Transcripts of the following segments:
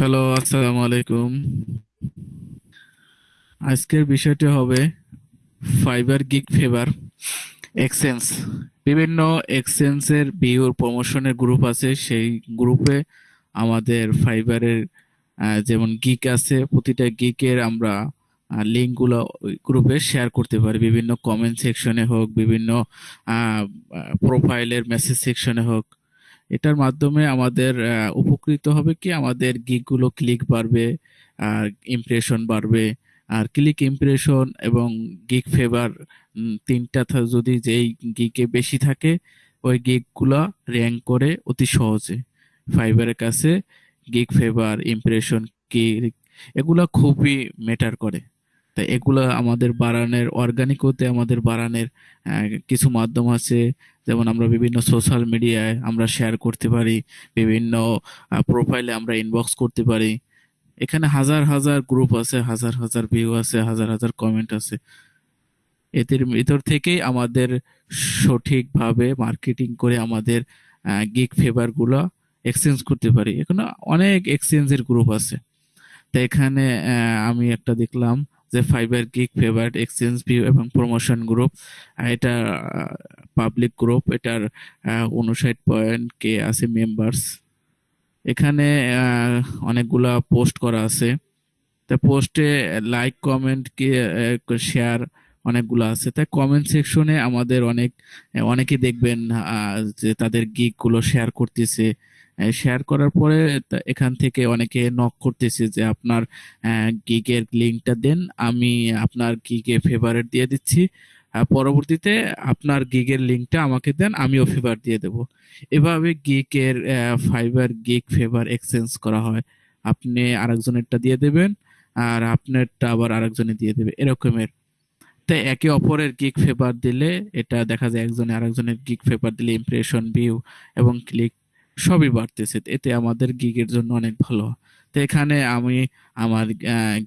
Hello আসসালামু আলাইকুম আজকের বিষয়টি হবে ফাইবার গিগ ফেভার এক্সচেঞ্জ। বিভিন্ন এক্সচেঞ্জের বিউর প্রমোশনের গ্রুপ আছে। সেই গ্রুপে আমাদের ফাইবারের যেমন গিক আছে, প্রতিটা গিকের আমরা লিঙ্কগুলো গ্রুপে শেয়ার করতে পারি। বিভিন্ন কমেন্ট সেকশনে হোক, বিভিন্ন প্রোফাইলের মেসেজ সেকশনে হোক। এটার মাধ্যমে আমাদের উপকৃত হবে কি? আমাদের গিকগুলো ক্লিক বাড়বে, আর ইমপ্রেশন বাড়বে। আর ক্লিক ইমপ্রেশন এবং গিক ফেভার তিনটা যদি যেই গিকে বেশি থাকে, ওই গিকগুলো র্যাঙ্ক করে অতি সহজে। ফাইবারের কাছে গিক ফেভার ইমপ্রেশন কি এগুলো খুবই ম্যাটার করে। তাই এগুলা আমাদের বাড়ানোর অর্গানিক হতে আমাদের বাড়ানোর কিছু মাধ্যম আছে। যেমন আমরা বিভিন্ন সোশ্যাল মিডিয়ায় আমরা শেয়ার করতে পারি, বিভিন্ন প্রোফাইলে আমরা ইনবক্স করতে পারি। এখানে হাজার হাজার গ্রুপ আছে, হাজার হাজার ভিউ আছে, হাজার হাজার কমেন্ট আছে। এদের ভিতর থেকেই আমাদের সঠিকভাবে মার্কেটিং করে আমাদের গিগ ফেভারগুলো এক্সচেঞ্জ করতে পারি। এখানে অনেক এক্সচেঞ্জের গ্রুপ আছে। তো এখানে আমি একটা দেখলাম যে Fiverr gig favourite exchange view এবং প্রমোশন গ্রুপ এটা পাবলিক গ্রুপ এটার উনষাট পয়েন্ট কে আছে মেম্বার্স এখানে অনেকগুলা পোস্ট করা আছে। তা পোস্টে লাইক কমেন্ট কি শেয়ার অনেকগুলো আছে। তাই কমেন্ট সেকশনে আমাদের অনেক অনেকে দেখবেন যে তাদের গিগগুলো শেয়ার করতেছে। শেয়ার করার পরে এখান থেকে অনেকে নক করতেছে যে আপনার গিগের লিঙ্কটা দেন, আমি আপনার গিগে ফেভারেট দিয়ে দিচ্ছি। পরবর্তীতে আপনার গিগের লিঙ্কটা আমাকে দেন, আমিও ফেভার দিয়ে দেব। এভাবে গিগের ফাইবার গিগ ফেভার এক্সচেঞ্জ করা হয়। আপনি আরেকজনেরটা দিয়ে দেবেন, আর আপনারটা আবার আরেকজনে দিয়ে দেবে, এরকমের। তাই একে অপরের গিগ ফেভার দিলে, এটা দেখা যায় একজনে আরেকজনের গিগ ফেভার দিলে ইমপ্রেশন ভিউ এবং ক্লিক সবই বাড়তেছে। এতে আমাদের গিগের জন্য অনেক ভালো। তো এখানে আমি আমার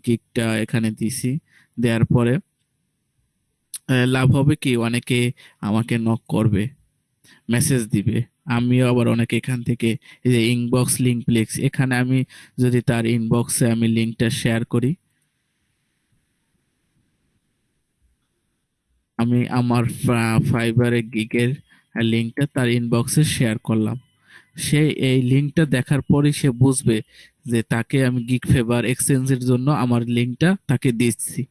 গিগটা এখানে দিছি। দেওয়ার পরে লাভ হবে কি? অনেকে আমাকে নক করবে মেসেজ দিবে। আমিও আবার অনেকে এখান থেকে এই যে ইনবক্স লিঙ্ক প্লেক্স এখানে আমি যদি তার ইনবক্সে আমি লিঙ্কটা শেয়ার করি, আমি আমার ফাইবারে গিগের লিঙ্কটা তার ইনবক্সে শেয়ার করলাম। সে এই লিঙ্কটা দেখার পরে সে বুঝবে যে তাকে আমি গিগ ফেভার এক্সচেঞ্জের জন্য আমার লিঙ্কটা তাকে দিচ্ছি।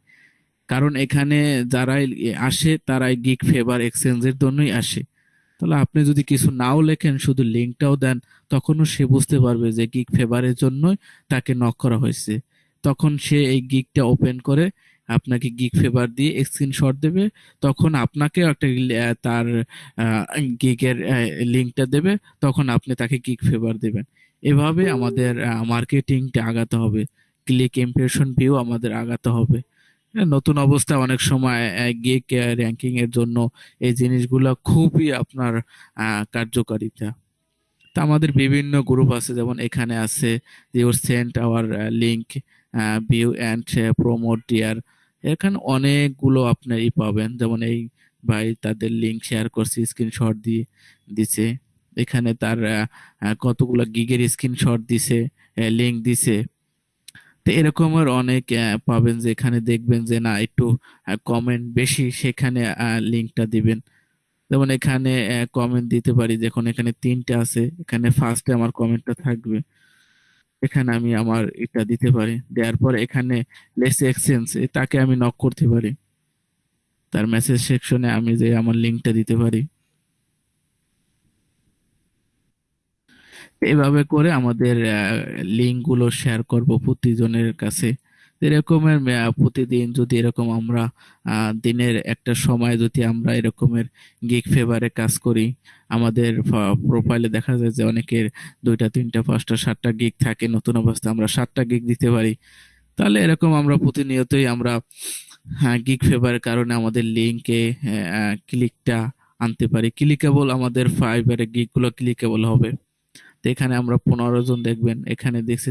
কারণ এখানে যারাই আসে, তারাই গিগ ফেভার এক্সচেঞ্জের জন্যই আসে। তাহলে আপনি যদি কিছু নাও লেখেন, শুধু লিঙ্কটাও দেন, তখনও সে বুঝতে পারবে যে গিগ ফেভারের জন্যই তাকে নক করা হয়েছে। তখন সে এই গিগটা ওপেন করে আপনাকে গিগ ফেভার দিয়ে স্ক্রিনশট দেবে তখন আপনাকেও একটা তার গিগের লিঙ্কটা দেবে তখন আপনি তাকে গিগ ফেভার দেবেন। এভাবে আমাদের মার্কেটিংটা আগাতে হবে। ক্লিক ইমপ্রেশন ভিউ আমাদের আগাতে হবে। হ্যাঁ, নতুন অবস্থা অনেক সময় গিগ র্যাঙ্কিং এর জন্য এই জিনিসগুলো খুবই আপনার কার্যকারিতা। তা আমাদের বিভিন্ন গ্রুপ আছে যেমন এখানে আছে your sent our link view and promote dear এখানে অনেকগুলো আপনার ই পাবেন। যেমন এই ভাই তাদের লিঙ্ক শেয়ার করছে স্ক্রিনশট দিয়ে দিছে। এখানে তার কতগুলো গিগের স্ক্রিনশট দিছে লিঙ্ক দিছে। তো এরকমের অনেক পাবেন যে এখানে দেখবেন যে না, একটু কমেন্ট বেশি সেখানে লিঙ্কটা দিবেন। যেমন এখানে কমেন্ট দিতে পারি দেখুন এখানে তিনটা আছে, এখানে ফার্স্টে আমার কমেন্টটা থাকবে। এখানে আমি আমার এটা দিতে পারি। দেওয়ার পর এখানে লেস এক্সচেঞ্জ তাকে আমি নক করতে পারি। তার মেসেজ সেকশনে আমি যে আমার লিঙ্কটা দিতে পারি। এভাবে করে আমাদের লিঙ্কগুলো শেয়ার করব প্রতিজনের কাছে। এরকমের প্রতিদিন যদি এরকম আমরা দিনের একটা সময় যদি আমরা এরকমের গিগ ফেভারে কাজ করি, আমাদের প্রোফাইলে দেখা যায় যে অনেকের দুইটা, তিনটা, পাঁচটা, সাতটা গিগ থাকে, নতুন অবস্থায় আমরা সাতটা গিগ দিতে পারি। তাহলে এরকম আমরা প্রতিনিয়তই আমরা হ্যাঁ গিগ ফেভারের কারণে আমাদের লিঙ্কে ক্লিকটা আনতে পারি। ক্লিকেবল আমাদের ফাইবারে গিগগুলো ক্লিকেবল হবে। তো এখানে আমরা পনেরো জন দেখবেন। এখানে দেখছি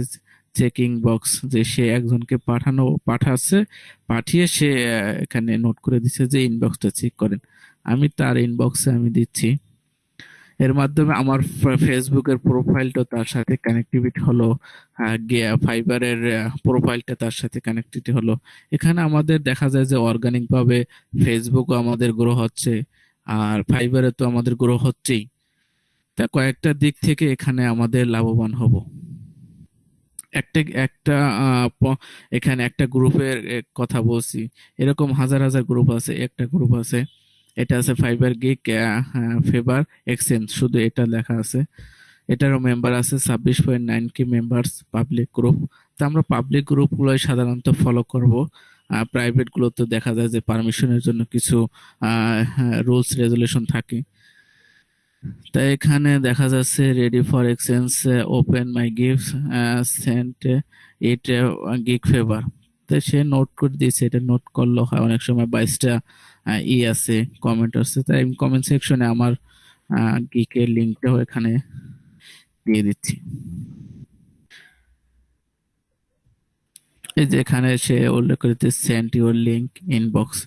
চেকিং বক্স যে সে একজনকে পাঠানো, পাঠাচ্ছে, পাঠিয়ে সে এখানে নোট করে দিচ্ছে যে ইনবক্সটা চেক করেন। আমি তার ইনবক্সে আমি দিচ্ছি। এর মাধ্যমে আমার ফেসবুকের প্রোফাইলটা তার সাথে কানেক্টিভিটি হলো ফাইবারের প্রোফাইলটা তার সাথে কানেক্টিভিটি হলো। এখানে আমাদের দেখা যায় যে অর্গানিক ভাবে ফেসবুকও আমাদের গ্রো হচ্ছে, আর ফাইবারে তো আমাদের গ্রো হচ্ছেই। তা কয়েকটা দিক থেকে এখানে আমাদের লাভবান হব। একটা একটা এখানে একটা গ্রুপের কথা বলছি। এরকম হাজার হাজার গ্রুপ আছে, একটা গ্রুপ আছে। এটা আছে ফাইবার গিক ফেবার এক্সচেঞ্জ শুধু এটা লেখা আছে। এটারও মেম্বার আছে ছাব্বিশ পয়েন্ট নাইন কি মেম্বার্স পাবলিক গ্রুপ তো আমরা পাবলিক গ্রুপগুলোই সাধারণত ফলো করব। প্রাইভেট গুলোতে দেখা যায় যে পারমিশনের জন্য কিছু রুলস রেজুলেশন থাকে। তাই এখানে দেখা যাচ্ছে ready for exchange open my gift sent it gig favour তো সে নোট করে দিয়েছে, এটা নোট করল, হয় অনেক সময় বাইশটা ই আছে কমেন্ট আছে তাই আমি কমেন্ট সেকশনে আমার গিকের লিঙ্কটাও এখানে দিয়ে দিচ্ছি। এই যে এখানে সে উল্লেখ করেছে সেন্ট ইউর লিঙ্ক ইনবক্স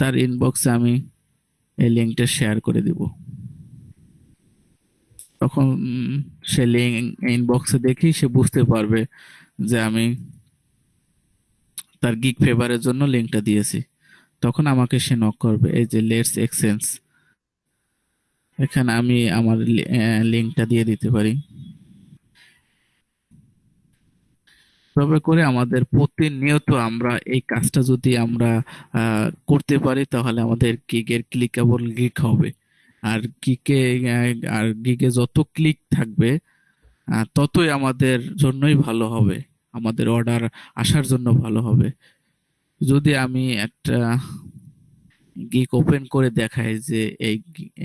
তার ইনবক্সে আমি এই লিঙ্কটা শেয়ার করে দিব। তখন সে লিঙ্ক ইনবক্সে দেখি সে বুঝতে পারবে যে আমি তার গিগ ফেভারের জন্য লিঙ্কটা দিয়েছি। তখন আমাকে সে নক করবে, এই যে লেটস এক্সচেঞ্জ এখানে আমি আমার লিঙ্কটা দিয়ে দিতে পারি। তবে করে আমাদের প্রতিনিয়ত আমরা এই কাজটা যদি আমরা করতে পারি, তাহলে আমাদের গিগের ক্লিকেবল গিগ হবে। আর গিগে আর গিগে যত ক্লিক থাকবে ততই আমাদের জন্যই ভালো হবে। আমাদের অর্ডার আসার জন্য ভালো হবে। যদি আমি একটা গিক ওপেন করে দেখাই যে এই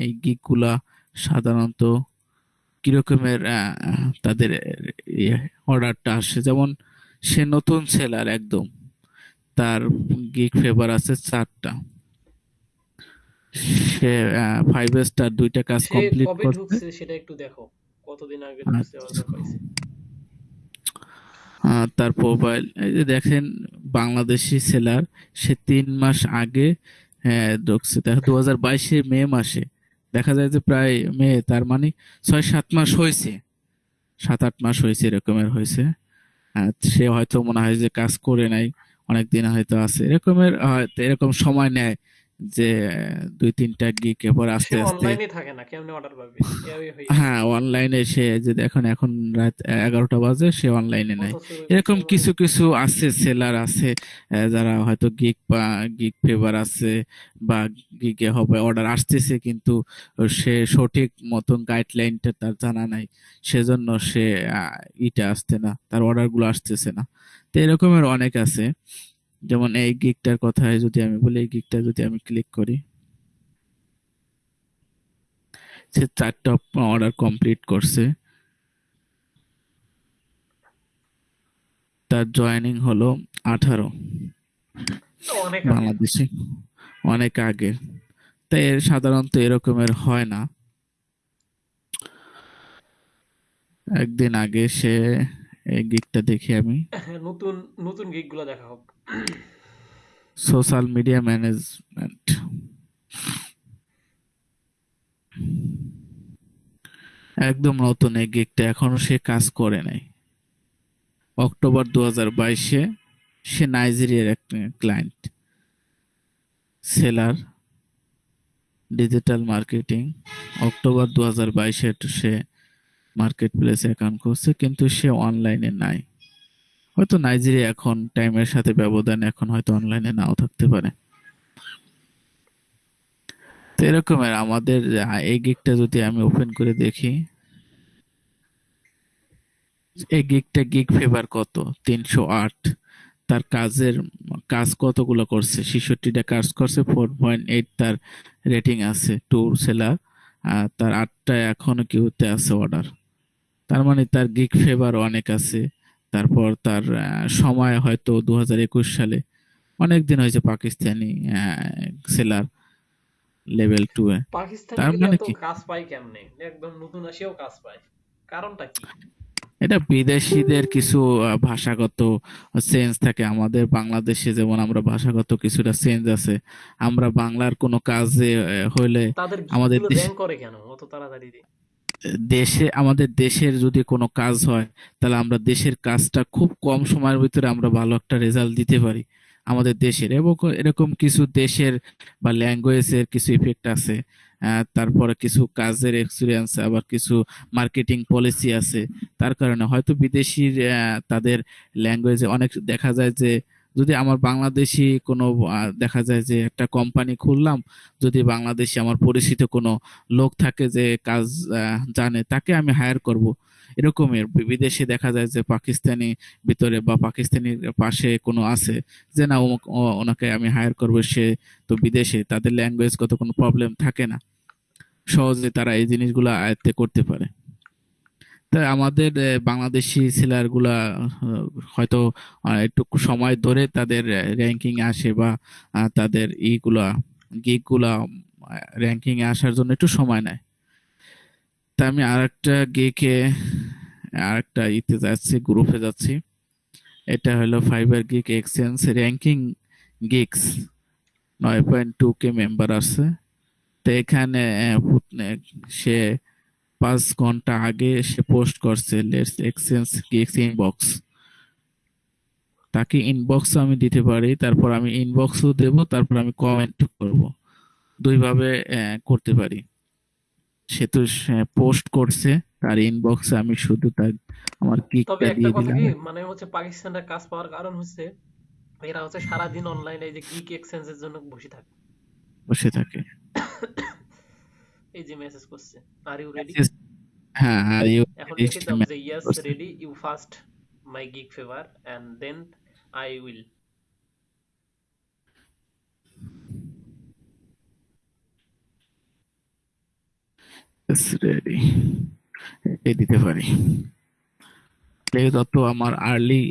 এই গিকগুলা সাধারণত কিরকমের তাদের অর্ডারটা আসে। যেমন সে নতুন সেলার একদম। তার গিক ফেভার আছে চারটা। সে ফাইভ স্টার দুইটা কাজ কমপ্লিট করছে। সেটা একটু দেখো। কতদিন আগে আচ্ছা। তার প্রোফাইল এই যে দেখেন বাংলাদেশি সেলার সে তিন মাস আগে হ্যাঁ, ঢুকছে। দু হাজার বাইশে মে মাসে। দেখা যায় যে প্রায় মে তার মানে ছয় সাত মাস হয়েছে। সাত আট মাস হয়েছে এরকমের হয়েছে। সে হয়তো মনে হয় যে কাজ করে নাই অনেক দিন হয়তো আছে। এরকমের হয়তো এরকম সময় নেয়। যে দুই তিনটা গিক এরপর আস্তে আস্তে থাকে না কেমনে অর্ডার পাবে? হ্যাঁ অনলাইনে সে যে এখন এখন রাত এগারোটা বাজে সে অনলাইনে নাই। এরকম কিছু কিছু আছে সেলার আছে যারা হয়তো গিগ বা গিগ ফেভার আছে বা গিগে হবে অর্ডার আসতেছে কিন্তু সে সঠিক মতন গাইডলাইনটা তার জানা নাই। সেজন্য সে ইটা আসছে না তার অর্ডারগুলো আসতেছে না। তো এরকমের অনেক আছে। যেমন এই গিগটার কথায় যদি আমি বলি এই গিগটা যদি আমি ক্লিক করি সে চারটা অর্ডার কমপ্লিট করছে। তার জয়েনিং হলো আঠারো। বাংলাদেশে। অনেক আগে। তাই এর সাধারণত এরকমের হয় না। একদিন আগে সে এই গিকটা দেখি আমি। হ্যাঁ, নতুন নতুন গিগগুলা দেখা হোক। সোশ্যাল মিডিয়া ম্যানেজমেন্ট একদম নতুন এই গিকটা এখনও সে কাজ করে নাই। অক্টোবর দু হাজার বাইশে সে নাইজেরিয়ার একটা client seller digital marketing October দু হাজার বাইশে সে মার্কেট প্লেসে অ্যাকাউন্ট করছে কিন্তু সে অনলাইনে নাই। হয়তো নাইজেরিয়া এখন টাইমের সাথে ব্যবধান এখন হয়তো অনলাইনে নাও থাকতে পারে। তো এরকমের আমাদের এই গিকটা যদি আমি ওপেন করে দেখি, এই গিকটা গিগ ফেভার কত? তিনশো আট। তার কাজের কাজ কতগুলো করছে? ছেষট্টিটা কাজ করছে ফোর পয়েন্ট এইট তার রেটিং আছে ট্যুর সেলার আর তার আটটা এখনও কিউতে আছে অর্ডার তার মানে তার গিগ ফেভার অনেক আছে। তারপর তার সময় হয়তো দু হাজার একুশ সালে অনেক দিন হয়েছে Pakistani seller level two A. তার মানে কি? কাজ পায় কেমনে? একদম নতুন আসিয়াও কাজ পায়। কারণটা কি? এটা বিদেশিদের কিছু ভাষাগত চেঞ্জ থাকে। আমাদের বাংলাদেশে যেমন আমরা ভাষাগত কিছুটা চেঞ্জ আছে আমরা বাংলার কোনো কাজে হইলে আমাদের করে কেন? অত তাড়াতাড়ি দেশে, আমাদের দেশের যদি কোনো কাজ হয়, তাহলে আমরা দেশের কাজটা খুব কম সময়ের ভিতরে আমরা ভালো একটা রেজাল্ট দিতে পারি আমাদের দেশের। এবং এরকম কিছু দেশের বা ল্যাঙ্গুয়েজের কিছু ইফেক্ট আছে তারপরে কিছু কাজের এক্সপিরিয়েন্স আবার কিছু মার্কেটিং পলিসি আছে, তার কারণে হয়তো বিদেশির তাদের ল্যাঙ্গুয়েজে অনেক দেখা যায় যে যদি আমার বাংলাদেশি কোনো দেখা যায় যে একটা কোম্পানি খুললাম, যদি বাংলাদেশি আমার পরিচিত কোনো লোক থাকে যে কাজ জানে, তাকে আমি হায়ার করব। এরকমের বিদেশে দেখা যায় যে পাকিস্তানি ভিতরে বা পাকিস্তানির পাশে কোনো আছে যে না ওনাকে আমি হায়ার করব, সে তো বিদেশে, তাদের ল্যাঙ্গুয়েজগত কোনো প্রবলেম থাকে না। সহজে তারা এই জিনিসগুলো আয়ত্তে করতে পারে। আমাদের বাংলাদেশি ছেলেরগুলা হয়তো একটু সময় ধরে তাদের র্যাঙ্কিং আসে বা তাদের ইগুলা গিগগুলা র্যাঙ্কিং আসার জন্য একটু সময় নেয়। তা আমি আরেকটা গিকে আরেকটা ইতে যাচ্ছি গ্রুপে যাচ্ছি। এটা হলো Fiverr gig exchange ranking gigs নয় পয়েন্ট টু কে মেম্বার আছে তো এখানে সে পাঁচ ঘণ্টা আগে সে পোস্ট করছে লেটস এক্সচেঞ্জ গিগস ইনবক্স তাকে ইনবক্স আমি দিতে পারি তারপর আমি ইনবক্সও দেব তারপর আমি কমেন্ট করব। দুইভাবে করতে পারি। সে তো পোস্ট করছে তার ইনবক্সে আমি শুধু তার আমার তবে কিকটা একটা দিয়ে কথা দিলাম। কি মানে হচ্ছে পাকিস্তানের কাজ পাওয়ার কারণ হচ্ছে এরা হচ্ছে সারাদিন অনলাইনে এই যে গিক এক্সচেঞ্জের জন্য বসে থাকে। বসে থাকে। এই যে মেসেজ করছে আর ইউ রেডি হ্যাঁ আর ইউ এখন reached লিখে দাও যে yes ready you first my gig favour and then I will ready এই দিতে পারি। তাহলে তত আমার আর্লি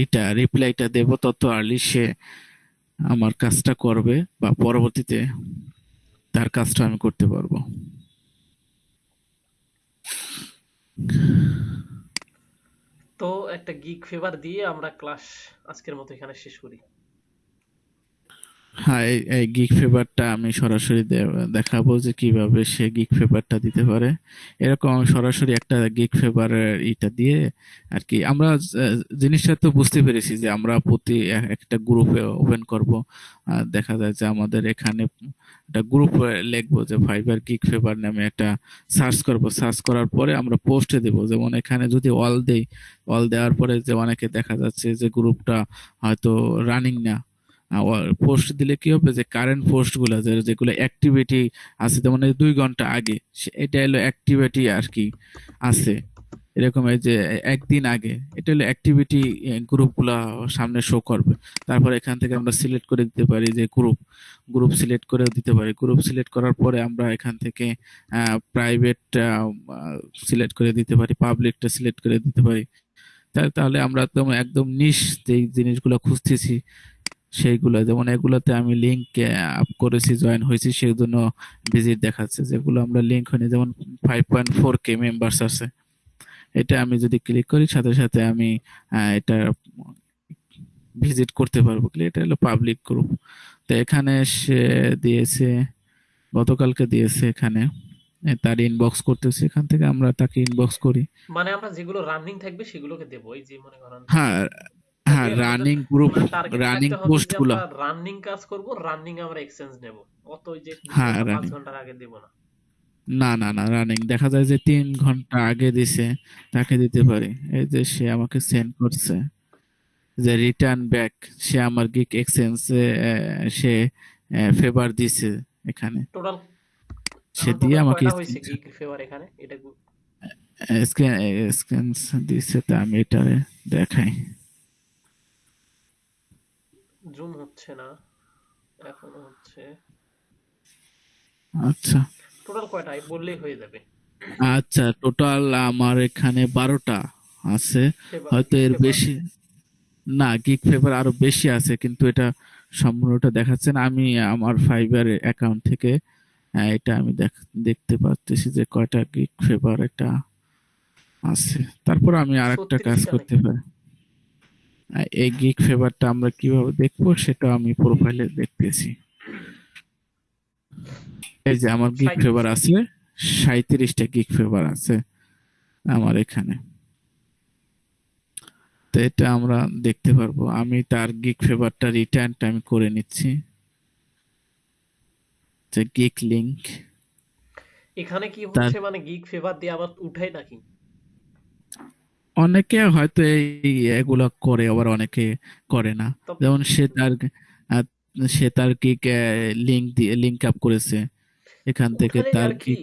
এটা রিপ্লাইটা দেব তত আর্লি সে আমার কাজটা করবে বা পরবর্তীতে তার কাজটা আমি করতে পারব। তো একটা গিগ ফেভার দিয়ে আমরা ক্লাস আজকের মতো এখানে শেষ করি। হ্যাঁ এই- গিগ ফেভারটা আমি সরাসরি দেখাবো যে কীভাবে সে গিগ ফেভারটা দিতে পারে। এরকম সরাসরি একটা গিগ ফেভারের ইটা দিয়ে আর কি। আমরা জিনিসটা তো বুঝতে পেরেছি যে আমরা প্রতি একটা গ্রুপে ওপেন করব। দেখা যায় যে আমাদের এখানে একটা গ্রুপ লিখব যে ফাইবার গিগ ফেভার নামে একটা সার্চ করব। সার্চ করার পরে আমরা পোস্টে দেব। যেমন এখানে যদি অল দেই অল দেওয়ার পরে যে অনেকে দেখা যাচ্ছে যে গ্রুপটা হয়তো রানিং না। পোস্ট দিলে কি হবে যে কারেন্ট পোস্টগুলা, যে- যেগুলো অ্যাক্টিভিটি আছে এই দুই ঘণ্টা আগে এটা হলো অ্যাক্টিভিটি আর কি আছে। এরকম এই যে একদিন আগে, এটা হলো অ্যাক্টিভিটি গ্রুপগুলা সামনে শো করবে। তারপর এখান থেকে আমরা সিলেক্ট করে দিতে পারি যে গ্রুপ গ্রুপ সিলেক্ট করে দিতে পারি। গ্রুপ সিলেক্ট করার পরে আমরা এখান থেকে প্রাইভেট সিলেক্ট করে দিতে পারি পাবলিকটা সিলেক্ট করে দিতে পারি। তাহলে আমরা একদম একদম নিশ যেই জিনিসগুলো খুঁজতেছি সেইগুলো। যেমন এগুলোতে আমি লিংক আপ করেছি জয়েন হয়েছি সেই জন্য ভিজিট দেখাচ্ছে। যেগুলো আমরা লিংক হয়নি যেমন five point four K members আছে। এটা আমি যদি ক্লিক করি সাথে সাথে আমি এটা ভিজিট করতে পারব। এটা হলো পাবলিক গ্রুপ তো এখানে সে দিয়েছে গতকালকে দিয়েছে এখানে তার ইনবক্স করতেছে। এখান থেকে আমরা তাকে ইনবক্স করি। মানে আমরা যেগুলো রানিং থাকবে সেগুলোকে দেবো। এই যে মনে করেন হ্যাঁ হ্যাঁ রানিং গ্রুপ রানিং পোস্টগুলো। রানিং কাজ করব রানিং আমরা এক্সচেঞ্জ নেব। অত ওই যে হ্যাঁ, ঘণ্টার আগে দেব না। না না না রানিং দেখা যায় যে তিন ঘণ্টা আগে দিছে তাকে দিতে পারি। এই যে সে আমাকে সেন্ড করছে যে রিটার্ন ব্যাক সে আমার গিক এক্সচেঞ্জ সে ফেভার দিছে এখানে। টোটাল সে দিয়ে আমাকে গিগ ফেভার এখানে? এটা স্ক্যান দিছে তা আমি এটা দেখাই। জুম হচ্ছে না এখনও হচ্ছে। আচ্ছা। টোটাল কয়টা? এই বললেই হয়ে যাবে। আচ্ছা টোটাল আমার এখানে বারোটা আছে। হয়তো এর বেশি না গিগ ফেভার আরও বেশি আছে কিন্তু এটা সম্পূর্ণটা দেখাচ্ছেন আমি আমার ফাইবার অ্যাকাউন্ট থেকে এটা আমি দেখ- দেখতে পাচ্ছি যে কয়টা গিগ ফেভার এটা আছে। তারপর আমি আরেকটা কাজ করতে পারি। এই গিগ ফেভারটা আমরা কীভাবে দেখব সেটা আমি প্রোফাইলে দেখতেছি। এই যে আমার গিগ ফেভার আছে সাঁইত্রিশটা গিগ ফেভার আছে আমার এখানে। তো এটা আমরা দেখতে পারব। আমি তার গিগ ফেভারটা রিটার্নটা আমি করে নিচ্ছি। যে গিগ লিংক এখানে কি হচ্ছে মানে গিগ ফেভার দিয়ে আবার উঠাই নাকি? অনেকে হয়তো এই এগুলা করে আবার অনেকে করে না। যেমন সে তার সে তার গিগ লিংক দিয়ে লিংক আপ করেছে। এখান থেকে তার কি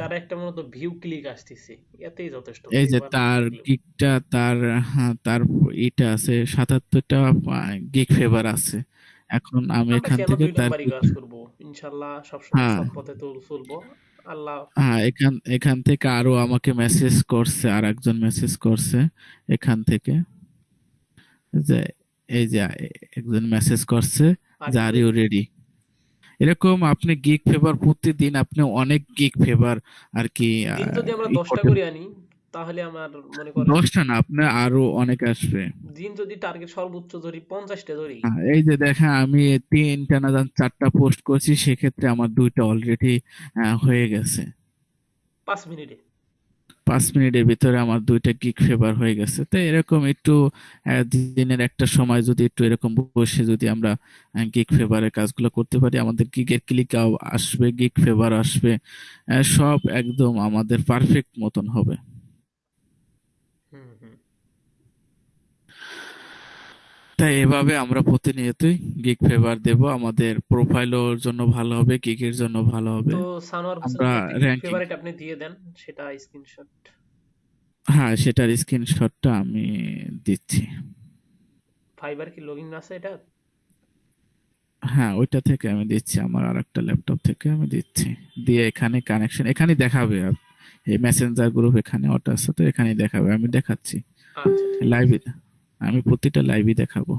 তার একটা মূলত ভিউ ক্লিক আসতেছে। এতেই যথেষ্ট এই যে তার গিগটা তার হ্যাঁ, তার এটা আছে সাতাত্তরটা গিগ ফেভার আছে। এখন আমি এখান থেকে তার কাজ করব? ইনশাল্লাহ সবসময় হ্যাঁ। সৎ পথে চলবো আল্লাহ হ্যাঁ এখান এখান থেকে আরও আমাকে মেসেজ করছে আর একজন মেসেজ করছে এখান থেকে। যে এই যে একজন মেসেজ করছে আর যে আর ইউ রেডি এরকম আপনি গিগ ফেভার প্রতিদিন আপনি অনেক গিগ ফেভার আর কি দিন যদি আমরা ই দশটা করতে করে আনি তাহলে আমার মনে করেন দশটা না আপনার আরও অনেক আসবে। দিন যদি টার্গেট সর্বোচ্চ ধরি পঞ্চাশটা ধরি। এই যে দেখেন আমি তিনটা না জান চারটা পোস্ট করছি সেক্ষেত্রে আমার দুইটা অলরেডি হয়ে গেছে। পাঁচ মিনিটে। পাঁচ মিনিটের ভিতরে আমার দুইটা গিগ ফেভার হয়ে গেছে। তো এরকম একটু দিনের একটা সময় যদি একটু এরকম বসে যদি আমরা গিগ ফেভারের কাজগুলো করতে পারি আমাদের গিগের ক্লিক আসবে গিগ ফেভার আসবে সব একদম আমাদের পারফেক্ট মতন হবে। তাই এভাবে আমরা প্রতিনিয়তই গিগ ফেভার দেব। আমাদের প্রোফাইলের জন্য ভালো হবে গিগের জন্য ভালো হবে। তো সানোয়ার হোসেন আমরা র্যাঙ্কিং ফেভারিট আপনি দিয়ে দেন সেটা স্ক্রিনশট হ্যাঁ সেটার স্ক্রিনশটটা আমি দিচ্ছি। ফাইবার কি লগইন আছে এটা? হ্যাঁ ওইটা থেকে আমি দিচ্ছি আমার আর একটা ল্যাপটপ থেকে আমি দিচ্ছি। দিয়ে এখানে কানেকশন এখানে দেখাবে। এই মেসেঞ্জার গ্রুপ এখানে ওটা আছে তো এখানেই দেখাবে আমি দেখাচ্ছি। আচ্ছা লাইভে আমি প্রতিটা লাইভই দেখাবো।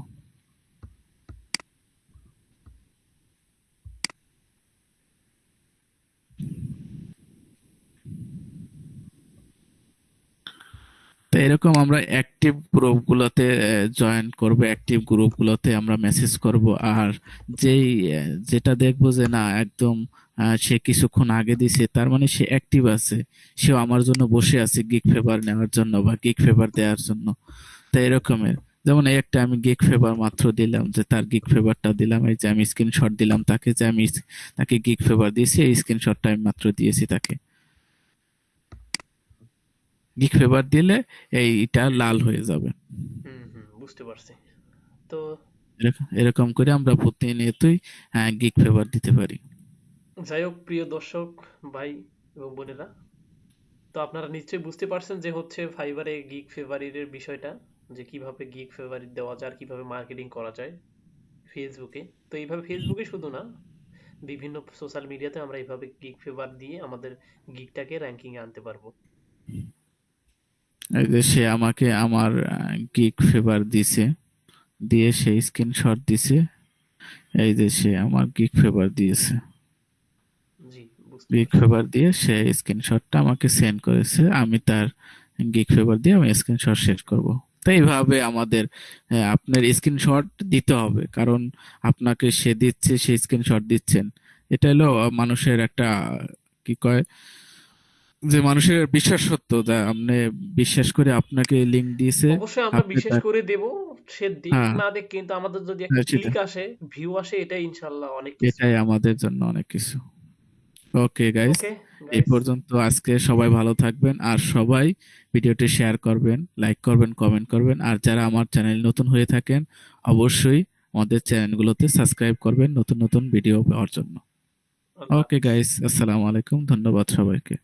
তো এরকম আমরা অ্যাক্টিভ গ্রুপগুলোতে জয়েন করব অ্যাক্টিভ গ্রুপগুলোতে আমরা মেসেজ করব। আর যেই যেটা দেখব যে না, একদম সে কিছুক্ষণ আগে দিছে, তার মানে সে অ্যাক্টিভ আছে। সেও আমার জন্য বসে আছে গিগ ফেভার নেওয়ার জন্য বা গিগ ফেভার দেওয়ার জন্য। তো এরকমের। যেমন এই একটা আমি গিগ ফেভার মাত্র দিলাম যে তার গিগ ফেভারটা দিলাম এই যে আমি স্ক্রিনশট দিলাম তাকে যে আমি তাকে গিগ ফেভার দিয়েছি এই স্ক্রিনশটটা আমি মাত্র দিয়েছি তাকে। গিগ ফেভার দিলে এইটা লাল হয়ে যাবে। বুঝতে পারছি। তো এরকম করে আমরা প্রতিনিয়তই গিগ ফেভার দিতে পারি। যাই হোক প্রিয় দর্শক ভাই এবং বোনেরা তো আপনারা নিশ্চয়ই বুঝতে পারছেন যে হচ্ছে ফাইবারে গিগ ফেভারিটের বিষয়টা। যে কীভাবে গিগ ফেভারিট দেওয়া যায় আর কীভাবে মার্কেটিং করা যায় ফেসবুকে তো এইভাবে ফেসবুকে শুধু না বিভিন্ন সোশ্যাল মিডিয়াতে আমরা এইভাবে গিগ ফেভার দিয়ে আমাদের গিগটাকে র্যাঙ্কিং এ আনতে পারব। এই যে সে আমাকে আমার গিগ ফেভার দিছে দিয়ে সে স্ক্রিনশট দিছে এই যে সে আমার গিগ ফেভার দিয়েছে। গিগ ফেভার দিয়ে সে স্ক্রিনশটটা আমাকে সেন্ড করেছে আমি তার গিগ ফেভার দিয়ে আমি স্ক্রিনশট শেয়ার করব। এইভাবে আমাদের আপনার স্ক্রিনশট দিতে হবে। কারণ আপনাকে সে দিচ্ছে সে স্ক্রিনশট দিচ্ছেন। এটা হলো মানুষের একটা কি কয় যে মানুষের বিশ্বাস সত্য যা আপনি বিশ্বাস করে আপনাকে লিংক দিয়েছে অবশ্যই আমরা বিশেষ করে দেব সে দিক হ্যাঁ। না দেখ কিন্তু আমাদের যদি একটা হ্যাঁ, ক্লিক আসে ভিউ আসে এটাই ইনশাল্লাহ অনেক কিছু। এটাই আমাদের জন্য অনেক কিছু। ওকে গাইস এই পর্যন্ত আজকে সবাই ভালো থাকবেন আর সবাই ভিডিওটি শেয়ার করবেন লাইক করবেন কমেন্ট করবেন। আর যারা আমার চ্যানেল নতুন হয়ে থাকেন অবশ্যই আমাদের চ্যানেলগুলোতে সাবস্ক্রাইব করবেন নতুন নতুন ভিডিও পাওয়ার জন্য। ওকে গাইস আসসালামু আলাইকুম ধন্যবাদ সবাইকে।